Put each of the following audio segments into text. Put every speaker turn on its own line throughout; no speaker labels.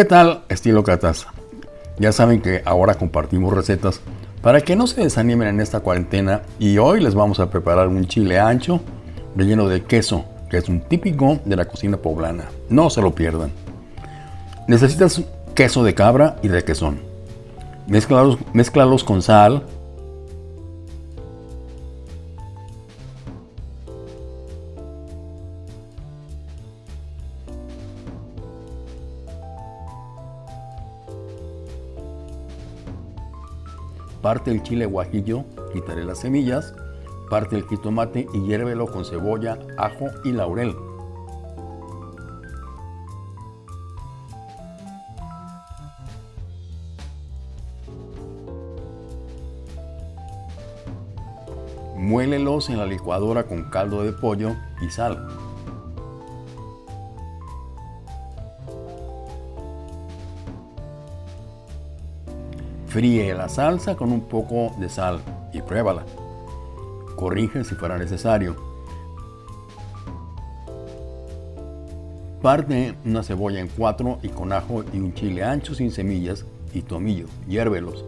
¿Qué tal, estilócratas? Ya saben que ahora compartimos recetas para que no se desanimen en esta cuarentena y hoy les vamos a preparar un chile ancho relleno de queso, que es un típico de la cocina poblana. No se lo pierdan. Necesitas queso de cabra y requesón. Mézclalos, mézclalos con sal, Parte el chile guajillo, quitaré las semillas, parte el jitomate y hiérvelo con cebolla, ajo y laurel. Muélelos en la licuadora con caldo de pollo y sal. Fríe la salsa con un poco de sal y pruébala. Corrige si fuera necesario. Parte una cebolla en cuatro y con ajo y un chile ancho sin semillas y tomillo. Hiérvelos.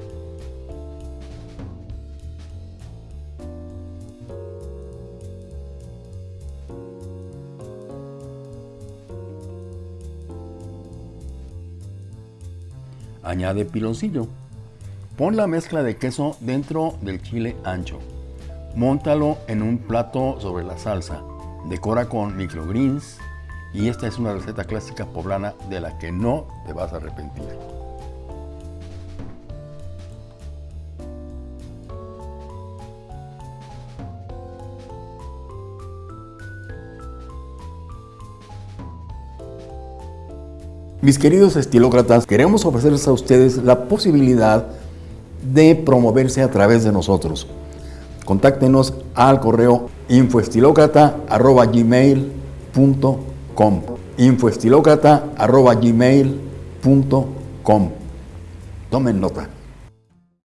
Añade piloncillo. Pon la mezcla de queso dentro del chile ancho. Móntalo en un plato sobre la salsa. Decora con microgreens y esta es una receta clásica poblana de la que no te vas a arrepentir. Mis queridos estilócratas, queremos ofrecerles a ustedes la posibilidad de promoverse a través de nosotros. Contáctenos al correo infoestilocrata.gmail.com infoestilocrata.gmail.com Tomen nota.